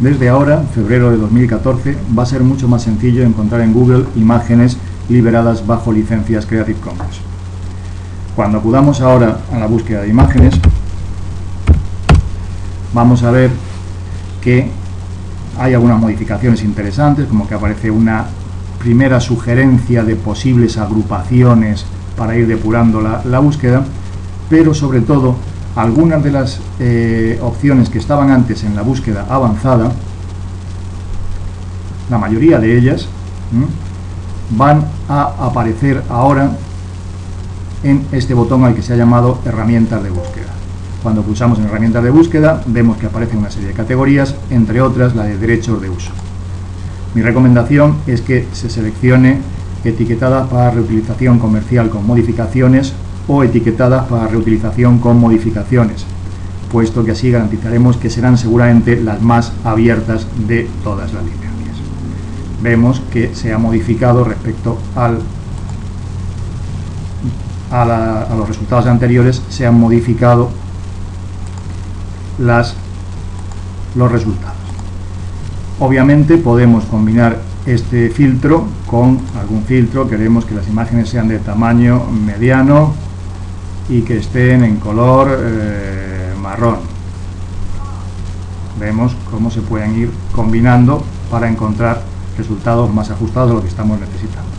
Desde ahora, febrero de 2014, va a ser mucho más sencillo encontrar en Google imágenes liberadas bajo licencias Creative Commons. Cuando acudamos ahora a la búsqueda de imágenes, vamos a ver que hay algunas modificaciones interesantes, como que aparece una primera sugerencia de posibles agrupaciones para ir depurando la, búsqueda, pero sobre todo algunas de las eh, opciones que estaban antes en la búsqueda avanzada, la mayoría de ellas, van a aparecer ahora en este botón al que se ha llamado herramientas de búsqueda. Cuando pulsamos en herramientas de búsqueda vemos que aparece una serie de categorías, entre otras la de derechos de uso. Mi recomendación es que se seleccione etiquetadas para reutilización comercial con modificaciones o etiquetadas para reutilización con modificaciones, puesto que así garantizaremos que serán seguramente las más abiertas de todas las licencias. Vemos que se ha modificado respecto al, a, los resultados anteriores, se han modificado las, los resultados. Obviamente podemos combinar este filtro con algún filtro, queremos que las imágenes sean de tamaño mediano y que estén en color eh, marrón. Vemos cómo se pueden ir combinando para encontrar resultados más ajustados a lo que estamos necesitando.